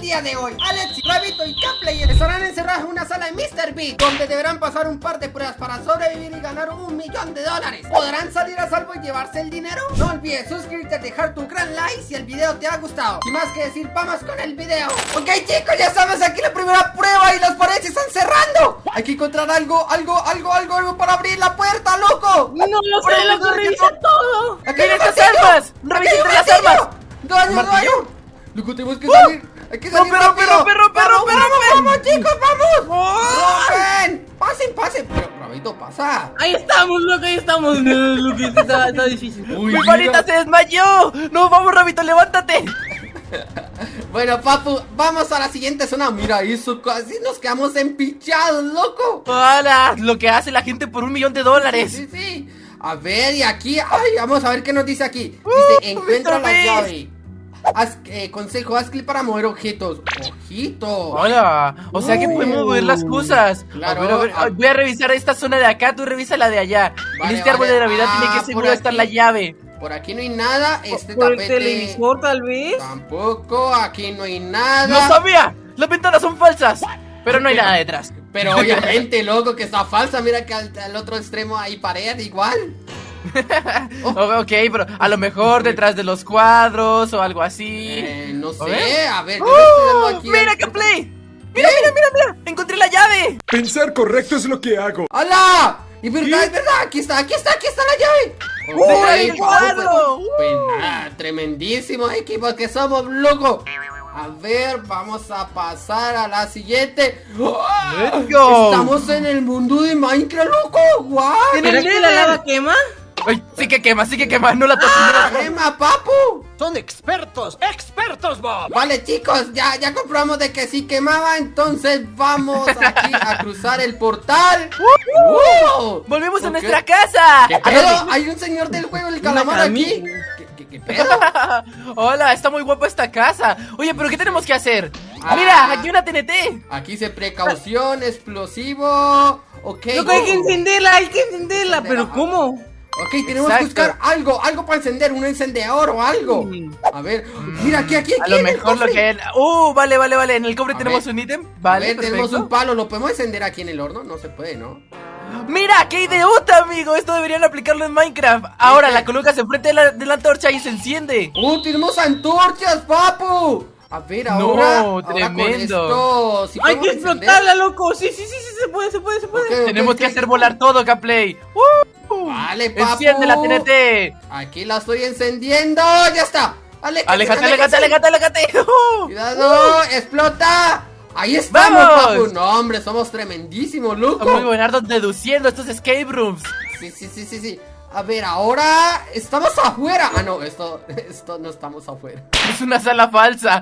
día de hoy Alex, Rabito y Caplayer estarán encerrados en una sala de Mr. Beat Donde deberán pasar un par de pruebas para sobrevivir y ganar un millón de dólares ¿Podrán salir a salvo y llevarse el dinero? No olvides suscribirte, dejar tu gran like si el video te ha gustado Sin más que decir, vamos con el video Ok chicos, ya estamos aquí la primera prueba y las paredes se están cerrando Hay que encontrar algo, algo, algo, algo, algo para abrir la puerta, loco No lo sé, loco, revisa todo Aquí hay martillo. armas! Aquí hay ¡Revisen un las armas! Loco, tenemos que salir. Hay que No, salir pero, pero, pero, pero, vamos, chicos, vamos. ¡Rompen! Pasen, pasen. Pero, Rabito, pasa. Ahí estamos, loco, ahí estamos No, loco, esto está, está difícil Uy, ¡Mi mira. varita se desmayó! ¡No, vamos, Rabito, levántate! Bueno, papu, vamos a la siguiente zona. Mira eso, casi nos quedamos empichados, loco. ¡Hala! Lo que hace la gente por un millón de dólares. Sí, sí. A ver, y aquí, ay, vamos a ver qué nos dice aquí. Dice, Uh, encuentra la llave. Haz, eh, consejo, haz clic para mover objetos. Ojito. Hola, o sea que podemos mover las cosas. Claro. A ver, a ver, ay, voy a revisar esta zona de acá, tú revisa la de allá. Vale, en este árbol vale. de Navidad Ah, tiene que por seguro estar aquí. la llave. Por aquí no hay nada. Este ¿Por el tapete. televisor, tal vez? Tampoco, aquí no hay nada. ¡No sabía! Las ventanas son falsas. Pero no hay nada detrás. Pero obviamente, loco, que está falsa. Mira que al, al otro extremo hay pared igual. O- ok, pero a lo mejor detrás de los cuadros o algo así. Eh, no sé, A ver. a ¡Uh! aquí. ¡Mira, al- Gameplay! ¡Mira, mira, mira, mira! ¡Encontré la llave! Pensar correcto es lo que hago. ¡Hala! Y verdad, es verdad, aquí está, aquí está, aquí está la llave. ¡Uy, papu, cuadro! Pues, pues nada, tremendísimos equipos que somos, loco. A ver, vamos a pasar a la siguiente. Go. Estamos en el mundo de Minecraft, loco. ¡Guau! En el ¿Será que la lava quema? Ay, sí que quema, sí que quema, no la toques, no la toques. ¡Crema, papu! Son expertos, expertos, Bob. Vale, chicos, ya, ya comprobamos de que sí quemaba, entonces vamos aquí a cruzar el portal. ¡Uh! ¡Volvemos a nuestra casa! ¿Qué pedo? Hay un señor del juego, el calamar aquí. ¿Qué, qué, qué pedo? Hola, está muy guapa esta casa. Oye, pero ¿qué tenemos que hacer? Ah. Mira, aquí una TNT. Aquí dice precaución, explosivo. Ok. Loco, hay que encenderla, hay que encenderla ¿Pero cómo? Ok, tenemos que buscar algo, algo para encender, un encendedor o algo. Mm. A ver, mira aquí, aquí, aquí. A lo mejor lo que... Uh, vale, vale, vale. En el cobre A tenemos ver. un ítem. A Vale, ver, tenemos un palo, ¿lo podemos encender aquí en el horno? No se puede, ¿no? Mira, qué idiota, amigo. Esto deberían aplicarlo en Minecraft. Ahora ¿Qué? la colocas enfrente de la, de la antorcha y se enciende. ¡Uh, tenemos antorchas, papu! A ver, No, ahora, ahora con tremendo. esto, ¿sí Hay que explotarla, loco Sí, sí, sí, sí, se puede, se puede, se puede Tenemos que hacer volar todo, Gameplay. Uh, Vale, papu. Enciende la TNT. Aquí la estoy encendiendo, ya está. Aléjate, Aléjate, aléjate, aléjate, aléjate. Uh. Cuidado, explota. Ahí estamos, ¡Vamos! papu. No, hombre, somos tremendísimos, loco. Muy buenardos deduciendo estos escape rooms. Sí, sí, sí, sí, sí. A ver, ahora estamos afuera. Ah, no, esto, esto no estamos afuera. Es una sala falsa.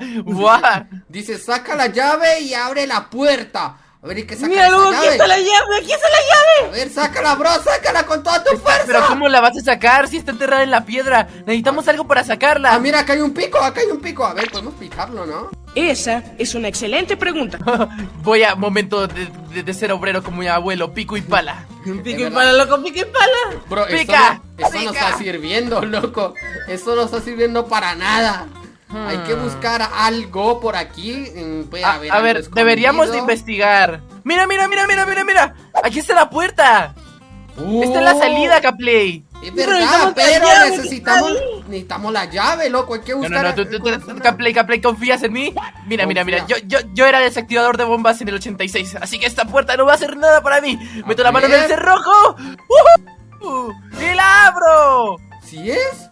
Dice, saca la llave y abre la puerta. A ver, ¿y qué saca Mira, esa loco, aquí llave? está la llave, aquí está la llave A ver, sácala, bro, sácala con toda tu fuerza. Pero ¿cómo la vas a sacar si está enterrada en la piedra? Necesitamos algo para sacarla. Ah, mira, acá hay un pico, acá hay un pico. A ver, podemos picarlo, ¿no? Esa es una excelente pregunta. Voy a momento de, de- de ser obrero como mi abuelo, pico y pala. Pico y pala, loco, pico y pala Bro, Pica, esto, no, está sirviendo, loco. Esto no está sirviendo para nada. Hay que buscar algo por aquí. mm, Puede A, haber a ver, deberíamos de investigar. Mira, mira, mira, mira, mira, mira. Aquí está la puerta. Uh, Está en la salida, Caplay. Es Pero verdad, necesitamos la pero llave, necesitamos, ¿qué está necesitamos la llave, loco. Hay que No, buscar. no, no, tú, tú, tú, zona. Caplay, Caplay, ¿confías en mí? Mira, mira, mira, yo, yo, yo era desactivador de bombas en el 86, así que esta puerta no va a hacer nada para mí. Meto la mano en el cerrojo. ¡Ujú! ¡Y la abro! ¿Sí es?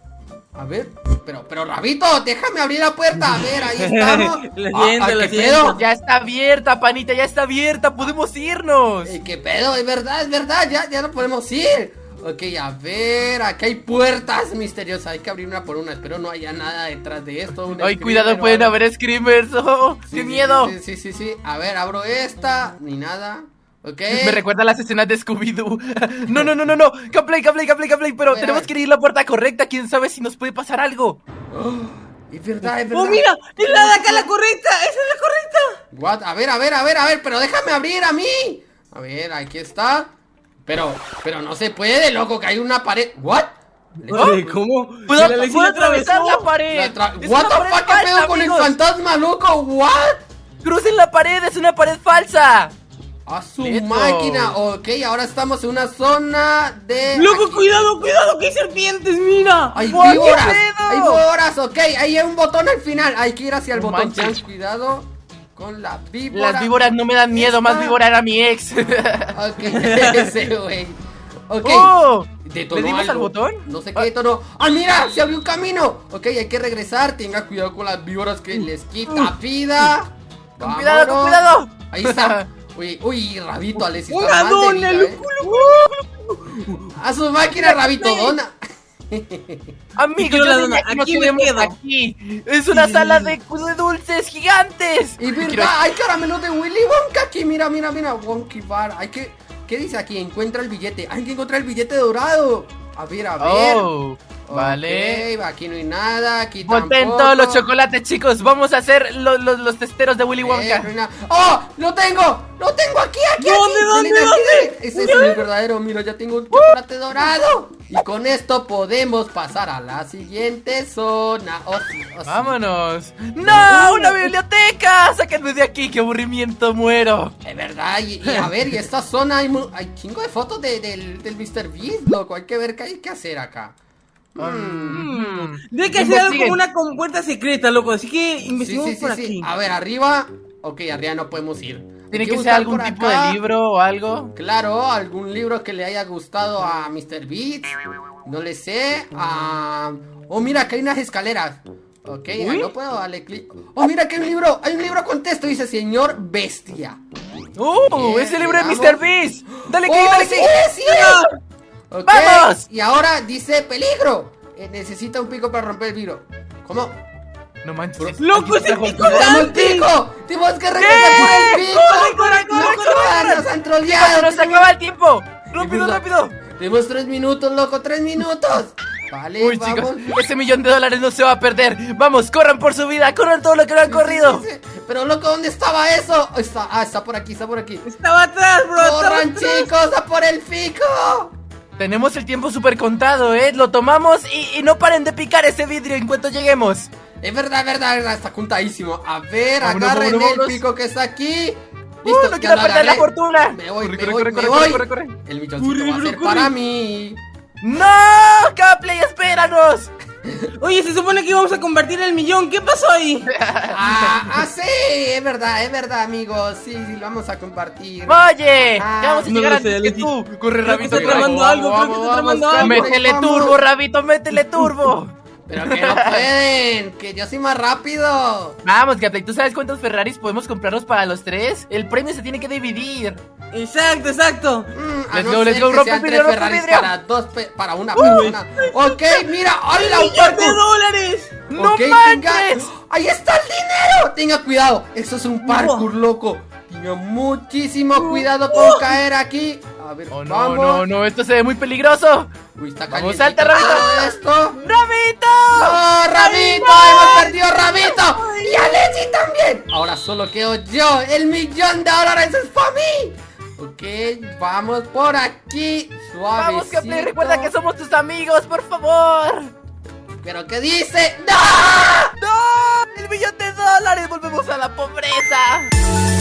A ver, pero, pero Rabito, déjame abrir la puerta. A ver, ahí estamos. Lo Ah, siento, ah, lo ¿qué siento. pedo? Ya está abierta, panita, ya está abierta. Podemos irnos. Eh, ¿Qué pedo? Es verdad, es verdad, ya, ya no podemos ir. Ok, a ver, aquí hay puertas misteriosas. Hay que abrir una por una. Espero no haya nada detrás de esto. un Ay, screamer cuidado, pueden haber screamers. Oh, Sí, ¡Qué sí, miedo! Sí, sí, sí, sí. A ver, abro esta. Ni nada. Ok. Me recuerda a las escenas de Scooby-Doo. No, no, no, no, no. Caplay, Caplay, Caplay, Caplay. Pero tenemos que ir a la puerta correcta. Quién sabe si nos puede pasar algo. Es verdad, es verdad. ¡Oh, mira! ¡Es la de acá la correcta! ¡Esa es la correcta! What? A ver, a ver, a ver, a ver, pero déjame abrir a mí. A ver, aquí está. Pero, pero no se puede, loco, que hay una pared. ¿What? Oye, ¿cómo? ¿Puedo, la puedo atravesar la pared? La tra- Es What the fuck, ¿qué pedo con el fantasma, loco? What? Crucen la pared, es una pared falsa. A su Listo. máquina. Ok, ahora estamos en una zona de. Loco, aquí. cuidado, cuidado, que hay serpientes, mira. Hay víboras, hay víboras, ok, ahí hay un botón al final, hay que ir hacia el No botón, manches. Ten cuidado con la víbora. Las víboras no me dan miedo, más víbora era mi ex. Ok, ese güey. Ok. Oh, ¿Le dimos al botón? No sé qué detonó. ¡Ah, mira! ¡Se abrió un camino! Ok, hay que regresar. Tenga cuidado con las víboras que les quita vida. Con cuidado, con cuidado. Ahí está. Uy, uy, Rabito, Alexis. Una dona, ¿eh? A su máquina, Rabito, dona. La que nos aquí me quedo. aquí. Es una sala de, de dulces gigantes. Y Quiero- verdad, hay caramelos de Willy Wonka aquí. Mira, mira, mira. Wonky Bar. Hay que. ¿Qué dice aquí? Encuentra el billete. Hay que encontrar el billete dorado. A ver, a ver. Oh, vale. Aquí no hay nada. Aquí Volten tampoco. todos los chocolates, chicos. Vamos a hacer lo- lo- los testeros de Willy Eh, Wonka. no. ¡Oh! ¡Lo tengo! ¡Lo tengo aquí, aquí! ¿Dónde, aquí! dónde, dónde? dale. Ese es el verdadero. Mira, ya tengo un chocolate dorado. Y con esto podemos pasar a la siguiente zona. Oh, sí, oh, sí. Vámonos. ¡No! ¡Una biblioteca! ¡Sáquenme de aquí! ¡Qué aburrimiento! ¡Muero! Es verdad, y, y a ver, y esta zona hay, hay chingo de fotos de- del, del Mr. Beast, loco. Hay que ver qué hay que hacer acá. Mm, Mm. Debe que hacer algo como una compuerta secreta, loco. Así que Sí, investiguemos sí, sí, por sí. aquí. A ver, arriba. Ok, arriba no podemos ir. Tiene que ser algún tipo de libro o algo. Claro, algún libro que le haya gustado a Mr. Beats. No le sé. Oh, mira, acá hay unas escaleras. Ok, Uy. no puedo darle clic. Oh, mira que hay un libro. Hay un libro con texto. Dice Señor Bestia. ¡Uh! Bien, ¡Es el libro de. Mr. Beast! ¡Dale clic, ¡Oh, dale sí, clic! sí! Ok, Y ahora dice peligro. Eh, necesita un pico para romper el vidrio. ¿Cómo? No manches. ¡Loco, ese pico ¡Dame el pico! ¡Tenemos que regresar por el pico! ¡Corre, corre, corre, ¡No, corre, corre! ¡Nos han troleado! ¡Nos acaba el tiempo! ¡Rápido, rápido! Tenemos tres minutos, loco, tres minutos. Vale, Uy, vamos. chicos, ese millón de dólares no se va a perder. Vamos, corran por su vida, corran todo lo que no han corrido. Sí, sí, sí. Pero loco, ¿dónde estaba eso? Está, ah, está por aquí, está por aquí. Estaba atrás, bro. ¡Corran, atrás. chicos, a por el pico! Tenemos el tiempo súper contado, ¿eh? Lo tomamos y, y no paren de picar ese vidrio en cuanto lleguemos. Es verdad, es verdad, es verdad, está contadísimo. A ver, Vámonos, agarren vámonos, el vámonos. pico que está aquí. ¡Uh, Listo, no ya quiero perder la fortuna! Me voy, Corre, me corre, voy, corre, me corre, voy. corre, corre. El milloncito Corre, va a ser corre. para mí. ¡No! ¡Capley, espéranos! Oye, se supone que íbamos a convertir el millón. ¿Qué pasó ahí? Ah, ah, sí, es verdad, es verdad, amigos. Sí, sí, lo vamos a compartir. ¡Oye! Ah, ¡Ya vamos a no llegar antes sé, que tú! ¡Corre, Creo que Rabito! está corre. tramando algo, creo que está tramando algo. ¡Métele vamos. turbo, Rabito! ¡Métele turbo! Pero que no pueden, que yo soy más rápido. Vamos, Capley, ¿tú sabes cuántos Ferraris podemos comprarlos para los tres? El premio se tiene que dividir. Exacto, exacto. Mm, Let's no go, let's go, rompe el vidrio, rompe el vidrio. para dos para una persona. Ok, mira, hola, un ¡Millón de dólares! ¡No manches! tenga- ¡Ahí está el dinero! Tenga cuidado, eso es un parkour, loco. Tenga muchísimo cuidado con caer aquí. A ver, Oh, no, vamos. no, no, esto se ve muy peligroso. Uy, está Vamos, calientito salta, Rabito. todo esto. ¡Rabito! ¡No, Rabito! ¡Hemos perdido Rabito! ¡Y Alexi también! Ahora solo quedo yo. ¡El millón de dólares es para mí! Ok, vamos por aquí. Suavecito. Vamos, Capley, recuerda que somos tus amigos, por favor. ¿Pero qué dice? ¡No! ¡No! ¡El millón de dólares! ¡Volvemos a la pobreza!